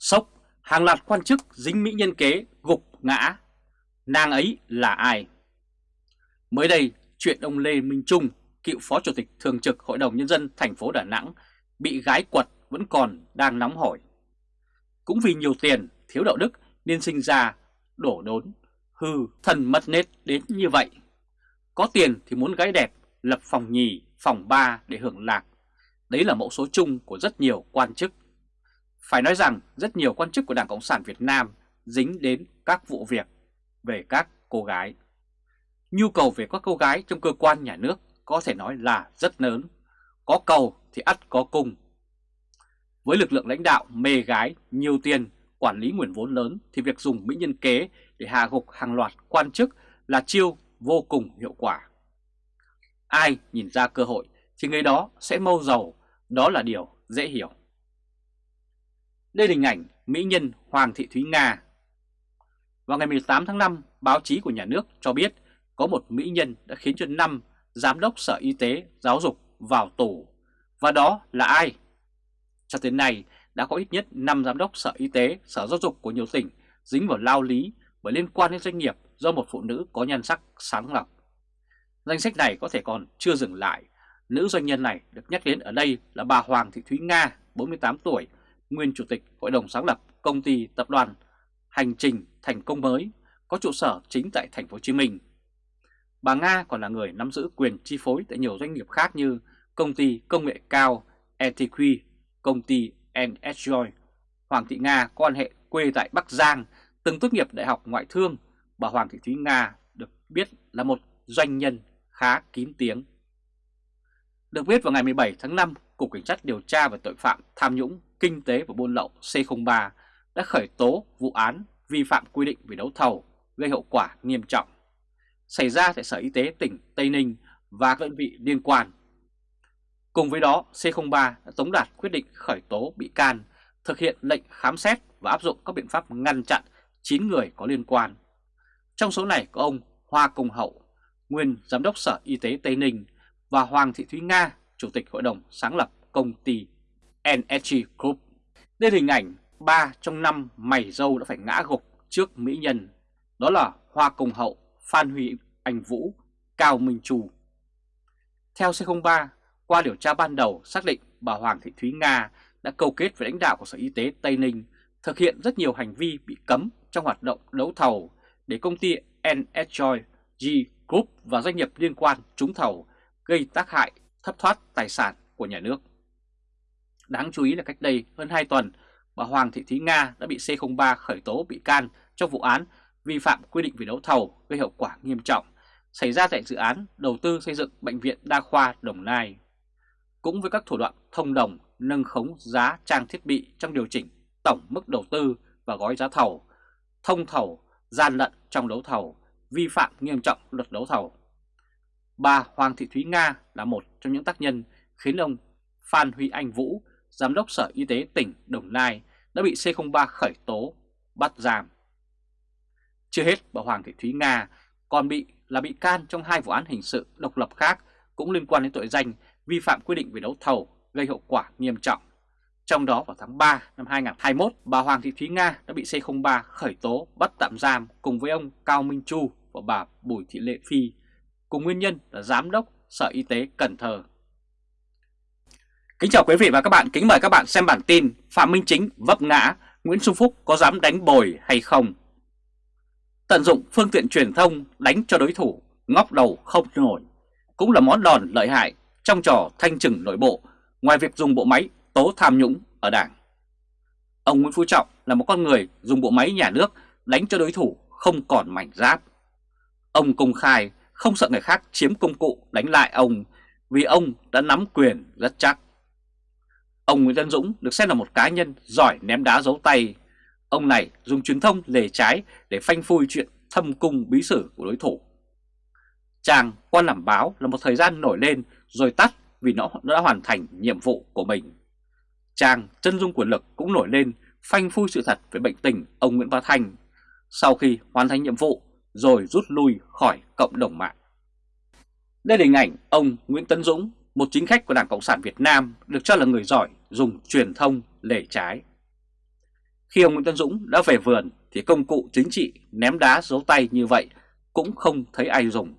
Sốc, hàng loạt quan chức dính mỹ nhân kế gục ngã. Nàng ấy là ai? Mới đây, chuyện ông Lê Minh Trung, cựu Phó Chủ tịch Thường trực Hội đồng Nhân dân thành phố Đà Nẵng, bị gái quật vẫn còn đang nóng hổi. Cũng vì nhiều tiền, thiếu đạo đức nên sinh ra, đổ đốn, hư, thần mất nết đến như vậy. Có tiền thì muốn gái đẹp, lập phòng nhì, phòng ba để hưởng lạc. Đấy là mẫu số chung của rất nhiều quan chức. Phải nói rằng rất nhiều quan chức của Đảng Cộng sản Việt Nam dính đến các vụ việc về các cô gái. Nhu cầu về các cô gái trong cơ quan nhà nước có thể nói là rất lớn. Có cầu thì ắt có cung. Với lực lượng lãnh đạo mê gái, nhiều tiền, quản lý nguồn vốn lớn thì việc dùng mỹ nhân kế để hạ gục hàng loạt quan chức là chiêu vô cùng hiệu quả. Ai nhìn ra cơ hội thì người đó sẽ mâu giàu, đó là điều dễ hiểu. Đây là hình ảnh mỹ nhân Hoàng Thị Thúy Nga. Vào ngày 18 tháng 5, báo chí của nhà nước cho biết có một mỹ nhân đã khiến cho 5 giám đốc Sở Y tế Giáo dục vào tù. Và đó là ai? Cho đến nay đã có ít nhất 5 giám đốc Sở Y tế, Sở Giáo dục của nhiều tỉnh dính vào lao lý bởi liên quan đến doanh nghiệp do một phụ nữ có nhan sắc sáng lọc. Danh sách này có thể còn chưa dừng lại. Nữ doanh nhân này được nhắc đến ở đây là bà Hoàng Thị Thúy Nga, 48 tuổi, nguyên chủ tịch Hội đồng sáng lập công ty tập đoàn Hành trình thành công mới có trụ sở chính tại thành phố Hồ Chí Minh. Bà Nga còn là người nắm giữ quyền chi phối tại nhiều doanh nghiệp khác như công ty công nghệ cao ETQ, công ty NSJoy. Hoàng Thị Nga có quan hệ quê tại Bắc Giang, từng tốt nghiệp Đại học Ngoại thương. Bà Hoàng Thị Thúy Nga được biết là một doanh nhân khá kín tiếng. Được biết vào ngày 17 tháng 5, Cục Cảnh sát điều tra về tội phạm tham nhũng, kinh tế và buôn lậu C03 đã khởi tố vụ án vi phạm quy định về đấu thầu gây hậu quả nghiêm trọng xảy ra tại Sở Y tế tỉnh Tây Ninh và các đơn vị liên quan. Cùng với đó, C03 đã tống đạt quyết định khởi tố bị can, thực hiện lệnh khám xét và áp dụng các biện pháp ngăn chặn 9 người có liên quan. Trong số này có ông Hoa Công Hậu, nguyên Giám đốc Sở Y tế Tây Ninh và Hoàng Thị Thúy Nga, Chủ tịch Hội đồng sáng lập công ty NSG Group. Đây là hình ảnh 3 trong 5 mày dâu đã phải ngã gục trước mỹ nhân, đó là Hoa Công Hậu, Phan Huy Anh Vũ, Cao Minh Trù. Theo C03, qua điều tra ban đầu xác định bà Hoàng Thị Thúy Nga đã câu kết với lãnh đạo của Sở Y tế Tây Ninh thực hiện rất nhiều hành vi bị cấm trong hoạt động đấu thầu để công ty NSG G Group và doanh nghiệp liên quan trúng thầu gây tác hại thất thoát tài sản của nhà nước. Đáng chú ý là cách đây hơn 2 tuần, bà Hoàng Thị Thúy Nga đã bị C03 khởi tố bị can trong vụ án vi phạm quy định về đấu thầu gây hậu quả nghiêm trọng xảy ra tại dự án đầu tư xây dựng Bệnh viện Đa khoa Đồng Nai. Cũng với các thủ đoạn thông đồng nâng khống giá trang thiết bị trong điều chỉnh tổng mức đầu tư và gói giá thầu, thông thầu, gian lận trong đấu thầu, vi phạm nghiêm trọng luật đấu thầu. Bà Hoàng Thị Thúy Nga là một trong những tác nhân khiến ông Phan Huy Anh Vũ, Giám đốc Sở Y tế tỉnh Đồng Nai đã bị C03 khởi tố, bắt giam. Chưa hết, bà Hoàng Thị Thúy Nga còn bị là bị can trong hai vụ án hình sự độc lập khác cũng liên quan đến tội danh vi phạm quy định về đấu thầu gây hậu quả nghiêm trọng. Trong đó vào tháng 3 năm 2021, bà Hoàng Thị Thúy Nga đã bị C03 khởi tố bắt tạm giam cùng với ông Cao Minh Chu và bà Bùi Thị Lệ Phi, cùng nguyên nhân là Giám đốc Sở Y tế Cần Thơ. Kính chào quý vị và các bạn, kính mời các bạn xem bản tin Phạm Minh Chính vấp ngã, Nguyễn Xuân Phúc có dám đánh bồi hay không? Tận dụng phương tiện truyền thông đánh cho đối thủ, ngóc đầu không nổi, cũng là món đòn lợi hại trong trò thanh trừng nội bộ, ngoài việc dùng bộ máy tố tham nhũng ở đảng. Ông Nguyễn Phú Trọng là một con người dùng bộ máy nhà nước đánh cho đối thủ không còn mảnh giáp. Ông công khai không sợ người khác chiếm công cụ đánh lại ông vì ông đã nắm quyền rất chắc. Ông Nguyễn Tân Dũng được xem là một cá nhân giỏi ném đá giấu tay Ông này dùng truyền thông lề trái để phanh phui chuyện thâm cung bí sử của đối thủ. Chàng quan làm báo là một thời gian nổi lên rồi tắt vì nó đã hoàn thành nhiệm vụ của mình. Chàng chân dung quyền lực cũng nổi lên phanh phui sự thật về bệnh tình ông Nguyễn Bá Thanh sau khi hoàn thành nhiệm vụ rồi rút lui khỏi cộng đồng mạng. Đây là hình ảnh ông Nguyễn Tấn Dũng, một chính khách của Đảng Cộng sản Việt Nam được cho là người giỏi dùng truyền thông lề trái. Khi ông Nguyễn Tân Dũng đã về vườn thì công cụ chính trị ném đá giấu tay như vậy cũng không thấy ai dùng.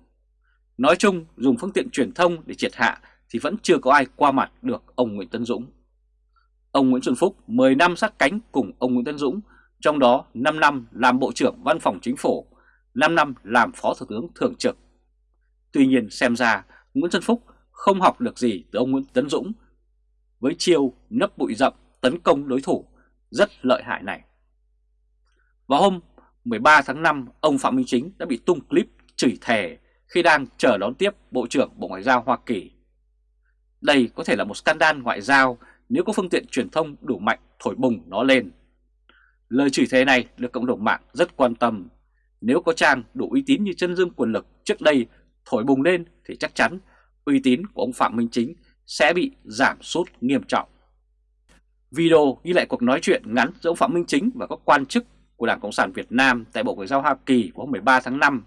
Nói chung dùng phương tiện truyền thông để triệt hạ thì vẫn chưa có ai qua mặt được ông Nguyễn Tân Dũng. Ông Nguyễn Xuân Phúc 10 năm sát cánh cùng ông Nguyễn Tân Dũng, trong đó 5 năm làm Bộ trưởng Văn phòng Chính phủ, 5 năm làm Phó Thủ tướng Thường trực. Tuy nhiên xem ra Nguyễn Xuân Phúc không học được gì từ ông Nguyễn Tấn Dũng với chiêu nấp bụi rậm tấn công đối thủ rất lợi hại này. Vào hôm 13 tháng 5, ông Phạm Minh Chính đã bị tung clip chửi thề khi đang chờ đón tiếp Bộ trưởng Bộ Ngoại giao Hoa Kỳ. Đây có thể là một scandal ngoại giao nếu có phương tiện truyền thông đủ mạnh thổi bùng nó lên. Lời chửi thề này được cộng đồng mạng rất quan tâm. Nếu có trang đủ uy tín như chân dương quyền lực trước đây thổi bùng lên thì chắc chắn uy tín của ông Phạm Minh Chính sẽ bị giảm sút nghiêm trọng. Video ghi lại cuộc nói chuyện ngắn giữa ông Phạm Minh Chính và các quan chức của Đảng Cộng sản Việt Nam tại Bộ Ngoại giao Hoa Kỳ vào hôm 13 tháng 5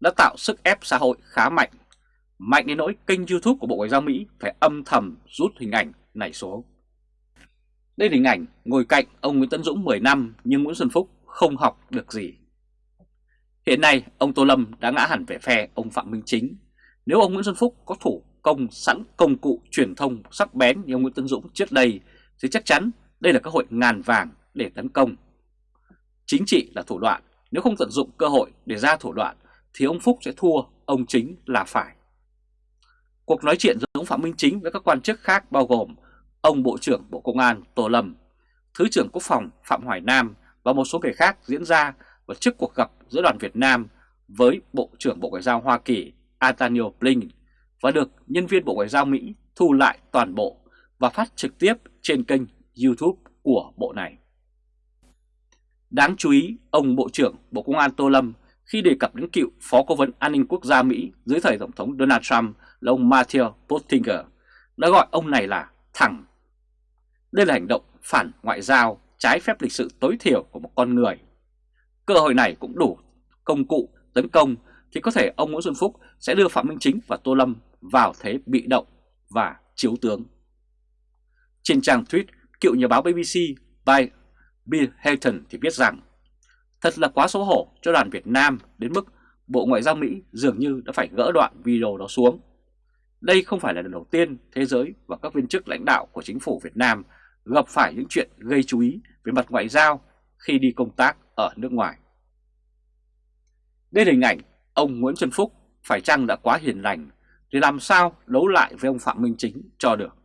đã tạo sức ép xã hội khá mạnh, mạnh đến nỗi kênh YouTube của Bộ Ngoại giao Mỹ phải âm thầm rút hình ảnh này xuống. Đây là hình ảnh ngồi cạnh ông Nguyễn Tấn Dũng 10 năm nhưng Nguyễn Xuân Phúc không học được gì. Hiện nay ông Tô Lâm đã ngã hẳn về phe ông Phạm Minh Chính. Nếu ông Nguyễn Xuân Phúc có thủ công sẵn công cụ truyền thông sắc bén như ông Nguyễn Tấn Dũng trước đây thì chắc chắn đây là cơ hội ngàn vàng để tấn công. Chính trị là thủ đoạn, nếu không tận dụng cơ hội để ra thủ đoạn thì ông Phúc sẽ thua, ông Chính là phải. Cuộc nói chuyện giữa ông Phạm Minh Chính với các quan chức khác bao gồm ông Bộ trưởng Bộ Công an Tô Lâm, Thứ trưởng Quốc phòng Phạm Hoài Nam và một số người khác diễn ra và trước cuộc gặp giữa đoàn Việt Nam với Bộ trưởng Bộ Ngoại giao Hoa Kỳ Antonio Blinken và được nhân viên Bộ Ngoại giao Mỹ thu lại toàn bộ và phát trực tiếp trên kênh YouTube của bộ này. Đáng chú ý, ông Bộ trưởng Bộ Công an Tô Lâm khi đề cập đến cựu Phó Cố vấn An ninh Quốc gia Mỹ dưới thời Tổng thống Donald Trump là ông Matthew Pottinger đã gọi ông này là thẳng. Đây là hành động phản ngoại giao trái phép lịch sự tối thiểu của một con người. Cơ hội này cũng đủ công cụ tấn công thì có thể ông Nguyễn Xuân Phúc sẽ đưa Phạm Minh Chính và Tô Lâm vào thế bị động và chiếu tướng. Trên trang tweet, cựu nhà báo BBC by Bill Hayton thì viết rằng Thật là quá xấu hổ cho đoàn Việt Nam đến mức Bộ Ngoại giao Mỹ dường như đã phải gỡ đoạn video đó xuống. Đây không phải là lần đầu tiên thế giới và các viên chức lãnh đạo của chính phủ Việt Nam gặp phải những chuyện gây chú ý về mặt ngoại giao khi đi công tác ở nước ngoài. Đây là hình ảnh ông Nguyễn Xuân Phúc phải chăng đã quá hiền lành thì làm sao đấu lại với ông Phạm Minh Chính cho được.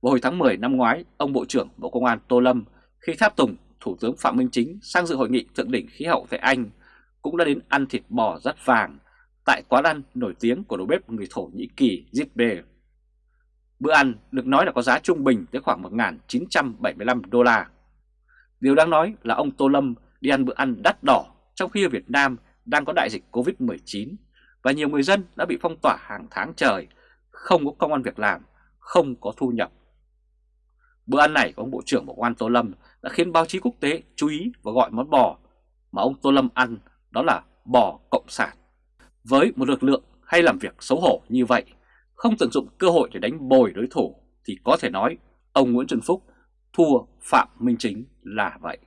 Vào hồi tháng 10 năm ngoái, ông Bộ trưởng Bộ Công an Tô Lâm khi tháp tùng Thủ tướng Phạm Minh Chính sang dự hội nghị thượng đỉnh khí hậu tại Anh cũng đã đến ăn thịt bò rất vàng tại quán ăn nổi tiếng của đầu bếp người Thổ Nhĩ Kỳ Zipbe. Bữa ăn được nói là có giá trung bình tới khoảng 1.975 đô la. Điều đáng nói là ông Tô Lâm đi ăn bữa ăn đắt đỏ trong khi ở Việt Nam đang có đại dịch Covid-19 và nhiều người dân đã bị phong tỏa hàng tháng trời, không có công an việc làm, không có thu nhập. Bữa ăn này của ông Bộ trưởng Bộ Công an Tô Lâm đã khiến báo chí quốc tế chú ý và gọi món bò mà ông Tô Lâm ăn đó là bò cộng sản. Với một lực lượng hay làm việc xấu hổ như vậy, không tận dụng cơ hội để đánh bồi đối thủ thì có thể nói ông Nguyễn Xuân Phúc thua Phạm Minh Chính là vậy.